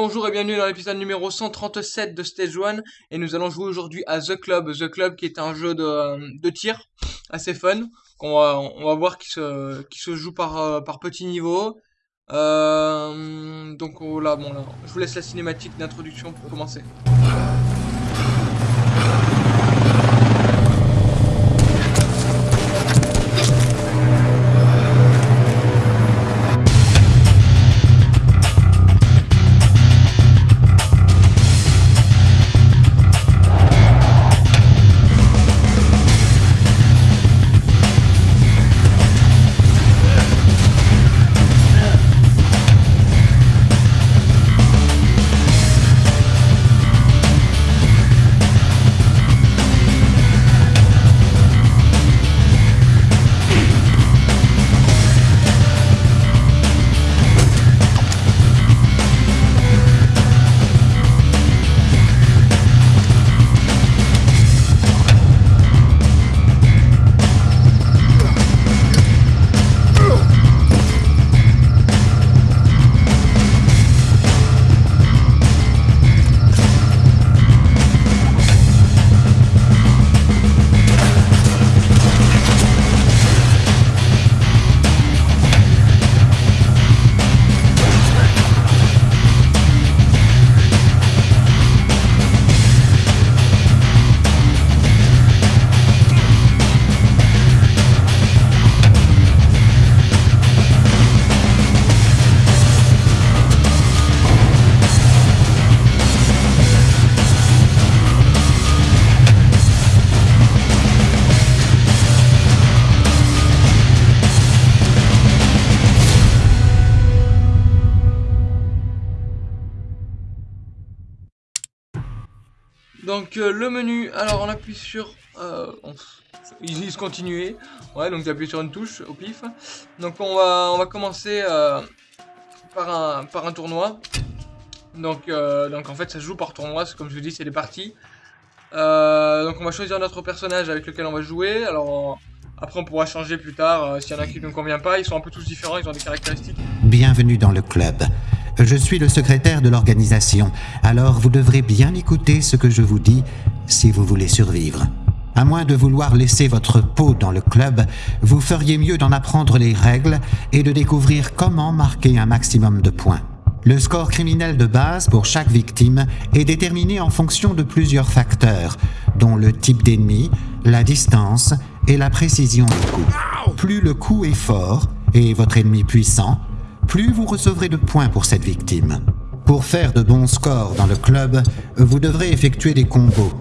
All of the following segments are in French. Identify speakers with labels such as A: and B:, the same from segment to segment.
A: Bonjour et bienvenue dans l'épisode numéro 137 de Stage 1 et nous allons jouer aujourd'hui à The Club. The Club qui est un jeu de, tir assez fun. on va voir qui se, joue par, euh, petits niveaux. Euh, donc bon là, je vous laisse la cinématique d'introduction pour commencer. Donc euh, le menu, alors on appuie sur... Euh, on, continuer. Ouais, donc appuie sur une touche au pif. Donc on va, on va commencer euh, par, un, par un tournoi. Donc, euh, donc en fait ça se joue par tournoi, comme je vous dis c'est des parties. donc on va choisir notre personnage avec lequel on va jouer. Alors après on pourra changer plus tard s'il y en a qui ne convient pas. Ils sont un peu tous différents, ils ont des caractéristiques.
B: Bienvenue dans le club. Je suis le secrétaire de l'organisation, alors vous devrez bien écouter ce que je vous dis si vous voulez survivre. À moins de vouloir laisser votre peau dans le club, vous feriez mieux d'en apprendre les règles et de découvrir comment marquer un maximum de points. Le score criminel de base pour chaque victime est déterminé en fonction de plusieurs facteurs, dont le type d'ennemi, la distance et la précision du coup. Plus le coup est fort et votre ennemi puissant, plus vous recevrez de points pour cette victime. Pour faire de bons scores dans le club, vous devrez effectuer des combos.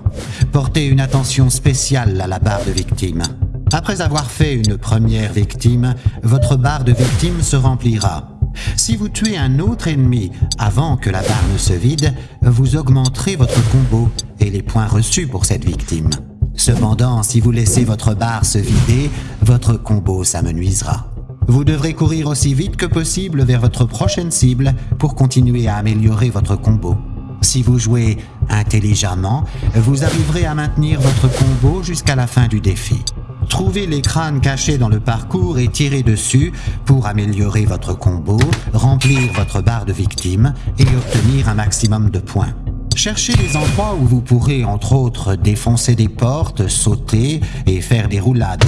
B: Portez une attention spéciale à la barre de victime. Après avoir fait une première victime, votre barre de victime se remplira. Si vous tuez un autre ennemi avant que la barre ne se vide, vous augmenterez votre combo et les points reçus pour cette victime. Cependant, si vous laissez votre barre se vider, votre combo s'amenuisera. Vous devrez courir aussi vite que possible vers votre prochaine cible pour continuer à améliorer votre combo. Si vous jouez intelligemment, vous arriverez à maintenir votre combo jusqu'à la fin du défi. Trouvez les crânes cachés dans le parcours et tirez dessus pour améliorer votre combo, remplir votre barre de victimes et obtenir un maximum de points. Cherchez des endroits où vous pourrez, entre autres, défoncer des portes, sauter et faire des roulades.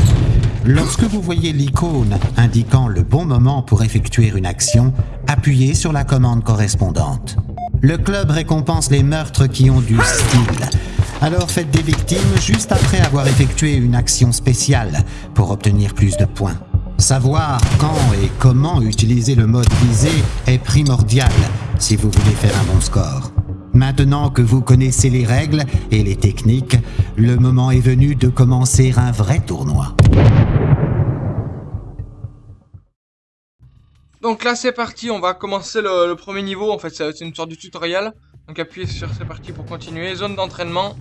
B: Lorsque vous voyez l'icône indiquant le bon moment pour effectuer une action, appuyez sur la commande correspondante. Le club récompense les meurtres qui ont du style. Alors faites des victimes juste après avoir effectué une action spéciale pour obtenir plus de points. Savoir quand et comment utiliser le mode visé est primordial si vous voulez faire un bon score. Maintenant que vous connaissez les règles et les techniques, le moment est venu de commencer un vrai tournoi.
A: Donc là c'est parti, on va commencer le, premier niveau, en fait c'est une sorte de tutoriel. Donc appuyez sur c'est parti pour continuer, zone d'entraînement.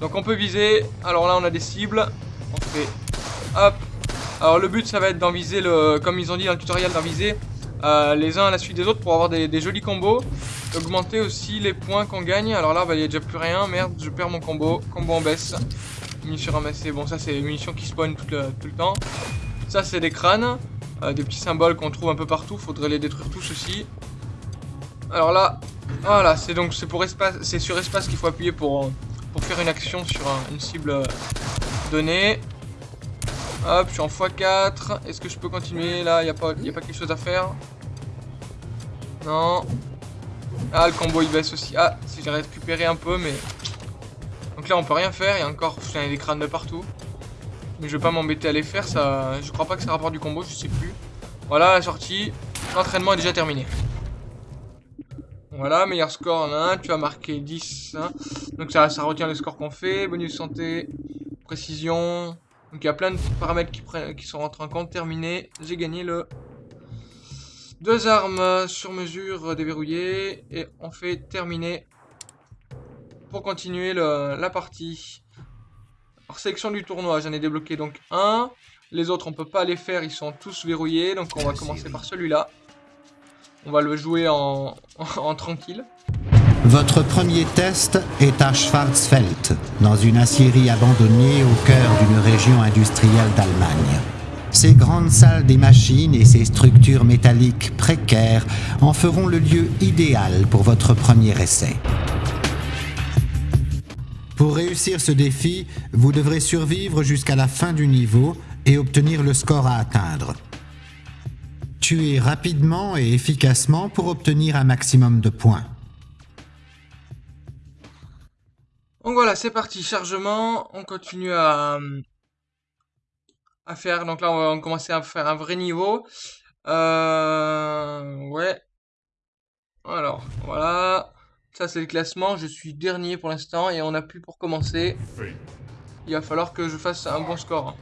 A: Donc on peut viser, alors là on a des cibles, on fait hop. Alors le but ça va être d'en viser, le, comme ils ont dit dans le tutoriel, d'en viser euh, les uns à la suite des autres pour avoir des, jolis combos. Augmenter aussi les points qu'on gagne. Alors là, bah, il n'y a déjà plus rien. Merde, je perds mon combo. Combo en baisse. Munitions ramassées. Bon, ça, c'est les munitions qui spawnent tout le, temps. Ça, c'est des crânes. Euh, des petits symboles qu'on trouve un peu partout. Faudrait les détruire tous aussi. Alors là, Voilà, c'est donc c'est pour espace, c'est sur espace qu'il faut appuyer pour, pour faire une action sur une cible euh, donnée. Hop, je suis en x4. Est-ce que je peux continuer là Il n'y a, pas, a quelque chose à faire Non. Ah, le combo il baisse aussi. Ah, si j'ai récupéré un peu, mais... Donc là, on peut rien faire. Il y a encore des crânes de partout. Mais je vais pas m'embêter à les faire. Ça, Je crois pas que ça rapporte du combo, je sais plus. Voilà, la sortie. L'entraînement est déjà terminé. Voilà, meilleur score en 1, tu as marqué 10. Hein. Donc ça, ça retient le score qu'on fait. Bonus santé, précision. Donc il y a plein de paramètres qui, qui sont rentrés en compte. Terminé, j'ai gagné le... Deux armes sur mesure déverrouillées. Et on fait terminer pour continuer la partie. Alors sélection du tournoi, j'en ai débloqué donc un. Les autres on peut pas les faire, ils sont tous verrouillés. Donc on va commencer par celui-là. On va le jouer en, tranquille.
B: Votre premier test est à Schwarzfeld, dans une aciérie abandonnée au cœur d'une région industrielle d'Allemagne. Ces grandes salles des machines et ces structures métalliques précaires en feront le lieu idéal pour votre premier essai. Pour réussir ce défi, vous devrez survivre jusqu'à la fin du niveau et obtenir le score à atteindre tuer rapidement et efficacement pour obtenir un maximum de points.
A: Donc voilà, c'est parti, chargement, on continue à, à faire, donc là on va commencer à faire un vrai niveau. Euh, ouais. Alors, voilà. Ça c'est le classement, je suis dernier pour l'instant et on a plus pour commencer. Il va falloir que je fasse un bon score.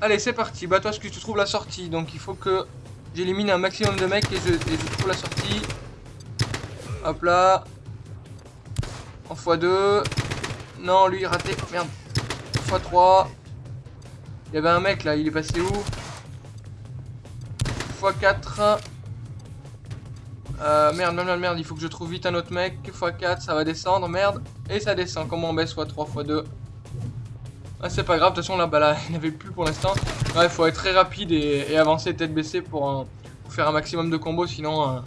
A: Allez, c'est parti. Bah, toi, ce que tu trouves la sortie. Donc, il faut que j'élimine un maximum de mecs et je, trouve la sortie. Hop là. En x2. Non, lui, raté. Merde. x3. Il y avait un mec là, il est passé où? X4. Euh, merde, merde, merde, il faut que je trouve vite un autre mec. x4, ça va descendre, merde. Et ça descend. Comment on baisse x3, x2 ah, c'est pas grave, de toute façon là, bah là, il n'y avait plus pour l'instant. il faut être très rapide et, avancer tête baissée pour, faire un maximum de combos, sinon, euh,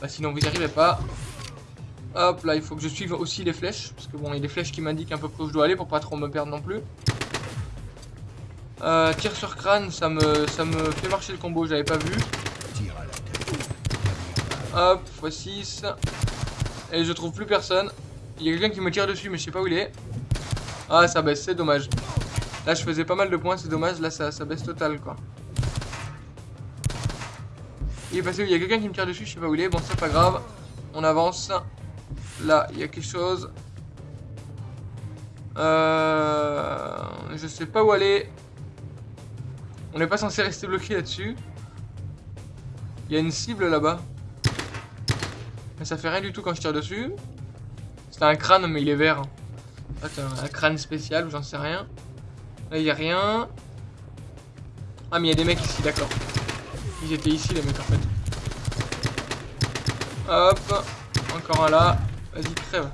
A: bah, sinon vous n'y arrivez pas. Hop, là, il faut que je suive aussi les flèches, parce que bon, il y a des flèches qui m'indiquent un peu où je dois aller pour pas trop me perdre non plus. Euh, tir sur crâne, ça me, ça me fait marcher le combo, j'avais pas vu. Hop, x6. Et je trouve plus personne. Il y a quelqu'un qui me tire dessus, mais je sais pas où il est. Ah, ça baisse, c'est dommage. Là, je faisais pas mal de points, c'est dommage. Là, ça, ça baisse total, quoi. Il est passé où? Il y a quelqu'un qui me tire dessus, je sais pas où il est. Bon, c'est pas grave. On avance. Là, il y a quelque chose. Euh... Je sais pas où aller. On n'est pas censé rester bloqué là-dessus. Il y a une cible là-bas. Mais ça fait rien du tout quand je tire dessus. C'est un crâne, mais il est vert un crâne spécial ou j'en sais rien. Là, il n'y a rien. Ah, mais il y a des mecs ici, d'accord. Ils étaient ici, les mecs, en fait. Hop. Encore un là. Vas-y, crève.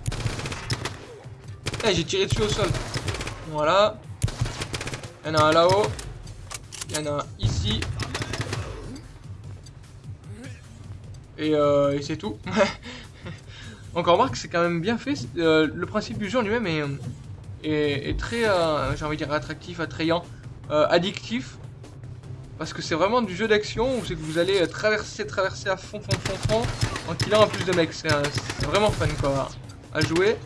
A: Eh, j'ai tiré dessus au sol. Voilà. Il y en a un là-haut. Il y en a un ici. Et, euh, et c'est tout. Encore remarque, c'est quand même bien fait. Euh, le principe du jeu en lui-même est, très, euh, j'ai envie de dire, attractif, attrayant, euh, addictif. Parce que c'est vraiment du jeu d'action où c'est que vous allez traverser, traverser à fond, fond, fond, fond, en killant un plus de mecs. C'est vraiment fun, quoi, à jouer.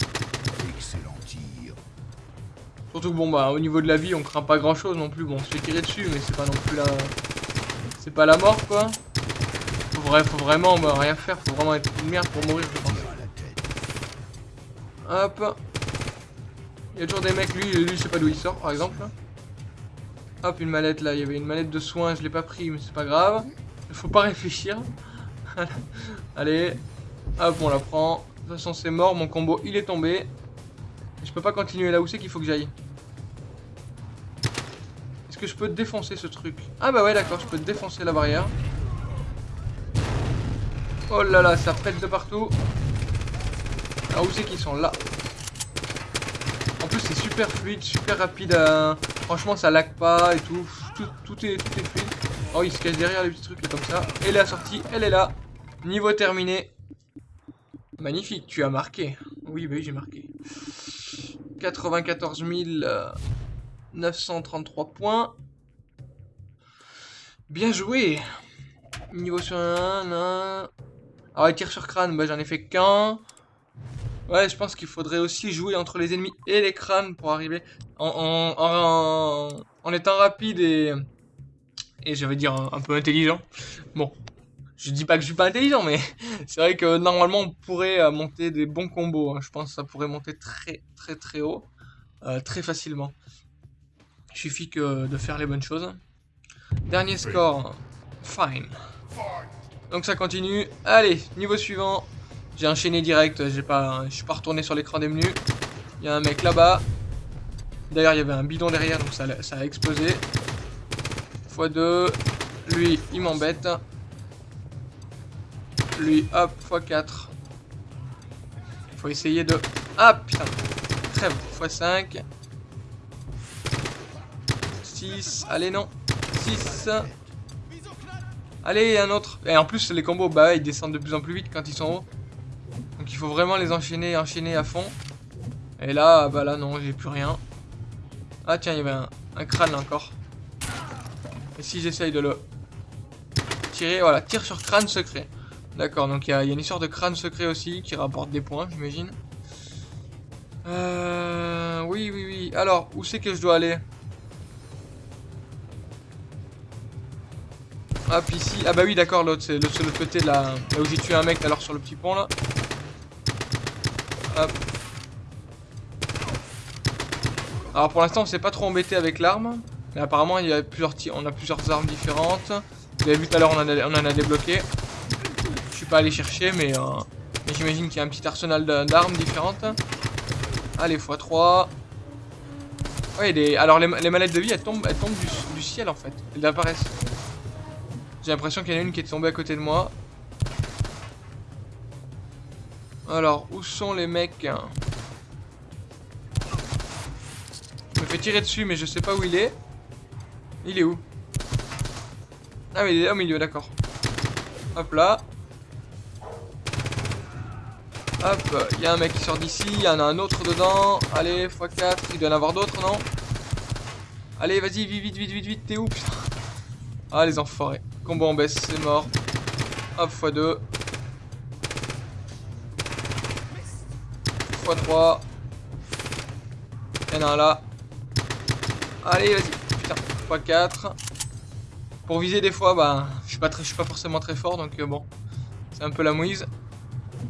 A: Surtout que bon, bah, au niveau de la vie, on craint pas grand-chose non plus. Bon, on se fait tirer dessus, mais c'est pas non plus la... C'est pas la mort, quoi. Faut, faut vraiment bah, rien faire, faut vraiment être une merde pour mourir, je pense. Hop. Il y a toujours des mecs, lui, lui je sais pas d'où il sort par exemple. Hop, une mallette là, il y avait une mallette de soins, je l'ai pas pris, mais c'est pas grave. Faut pas réfléchir. Allez, hop, on la prend. De toute façon, c'est mort, mon combo il est tombé. je peux pas continuer là où c'est qu'il faut que j'aille. Est-ce que je peux défoncer ce truc? Ah bah ouais, d'accord, je peux défoncer la barrière. Oh là là, ça pète de partout. Ah, où c'est qu'ils sont? Là super fluide, super rapide. Franchement, ça lag pas et tout. Tout, est, tout est fluide. Oh, il se cache derrière les petits trucs comme ça. Et la sortie, elle est là. Niveau terminé. Magnifique, tu as marqué. Oui, oui, j'ai marqué. 94 933 points. Bien joué. Niveau sur un, un. Alors les tirs sur crâne, bah, j'en ai fait qu'un. Ouais, je pense qu'il faudrait aussi jouer entre les ennemis et les crânes pour arriver en, en, étant rapide et, et je vais dire un, peu intelligent. Bon, je dis pas que je suis pas intelligent, mais c'est vrai que normalement on pourrait euh, monter des bons combos. Hein. Je pense que ça pourrait monter très très très haut, euh, très facilement. Il suffit que de faire les bonnes choses. Dernier score, fine. Donc ça continue. Allez, niveau suivant. J'ai enchaîné direct, j'ai pas, je suis pas retourné sur l'écran des menus. Il y a un mec là-bas. D'ailleurs, il y avait un bidon derrière, donc ça, a explosé. x2. Lui, il m'embête. Lui, hop, x4. Faut essayer de... Ah, putain. Trêve, x5. 6. Allez, non. 6. Allez, un autre. Et en plus, les combos, bah, ils descendent de plus en plus vite quand ils sont hauts. Donc il faut vraiment les enchaîner, enchaîner à fond. Et là, bah là non, j'ai plus rien. Ah tiens, il y avait un, crâne encore. Et si j'essaye de le tirer, voilà, tir sur crâne secret. D'accord, donc il y, a une histoire de crâne secret aussi qui rapporte des points, j'imagine. Euh, oui, oui, oui. Alors, où c'est que je dois aller? Hop, ici. Ah bah oui, d'accord, l'autre, c'est l'autre côté, là, là où j'ai tué un mec alors sur le petit pont, là. Alors pour l'instant on s'est pas trop embêté avec l'arme. Mais apparemment il y a plusieurs on a plusieurs armes différentes. Vous avez vu tout à l'heure on, en a débloqué. Je suis pas allé chercher mais, euh, j'imagine qu'il y a un petit arsenal d'armes différentes. Allez x3. Ouais, alors les, les, de vie elles tombent, elles tombent du, du ciel en fait. Elles apparaissent. J'ai l'impression qu'il y en a une qui est tombée à côté de moi. Alors, où sont les mecs Je me fais tirer dessus, mais je sais pas où il est. Il est où? Ah, mais il est au milieu, d'accord. Hop là. Hop, il y a un mec qui sort d'ici, il y en a un autre dedans. Allez, x4, il doit y en avoir d'autres, non? Allez, vas-y, vite, vite, vite, vite, vite, t'es où, putain? Ah, les enfoirés. Combo en baisse, c'est mort. Hop, x2. X3. Il y là. Allez, vas-y. Putain, x4. Pour viser des fois, bah, je suis pas très, suis pas forcément très fort, donc euh, bon, c'est un peu la mouise.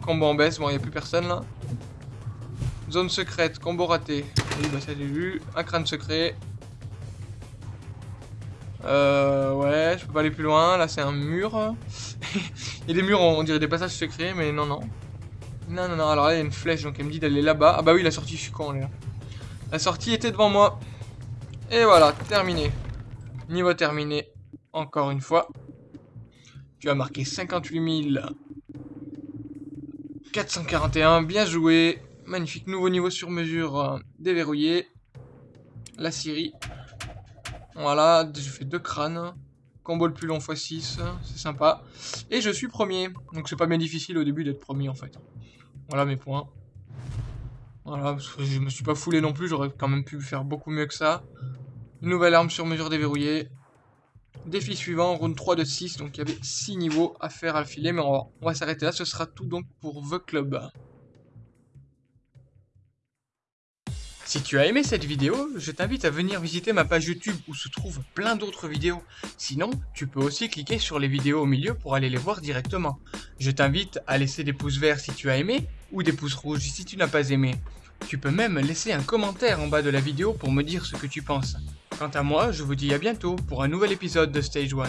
A: Combo en baisse, bon, il n'y a plus personne là. Zone secrète, combo raté. Oui, bah ça j'ai vu. Un crâne secret. Euh, ouais, je peux pas aller plus loin. Là, c'est un mur. Y a des murs, on dirait des passages secrets, mais non, non. Non, non, non, alors là, il y a une flèche, donc elle me dit d'aller là-bas. Ah bah oui, la sortie, je suis con, là. La sortie était devant moi. Et voilà, terminé. Niveau terminé, encore une fois. Tu as marqué 58 441, bien joué. Magnifique, nouveau niveau sur mesure euh, déverrouillé. La Syrie. Voilà, j'ai fait deux crânes. Combo le plus long x6, c'est sympa. Et je suis premier. Donc c'est pas bien difficile au début d'être premier en fait. Voilà mes points. Voilà, je me suis pas foulé non plus, j'aurais quand même pu faire beaucoup mieux que ça. nouvelle arme sur mesure déverrouillée. Défi suivant, round 3 de 6, donc il y avait 6 niveaux à faire à filer, mais on va, on va s'arrêter là, ce sera tout donc pour The Club. Si tu as aimé cette vidéo, je t'invite à venir visiter ma page YouTube où se trouvent plein d'autres vidéos. Sinon, tu peux aussi cliquer sur les vidéos au milieu pour aller les voir directement. Je t'invite à laisser des pouces verts si tu as aimé ou des pouces rouges si tu n'as pas aimé. Tu peux même laisser un commentaire en bas de la vidéo pour me dire ce que tu penses. Quant à moi, je vous dis à bientôt pour un nouvel épisode de Stage 1.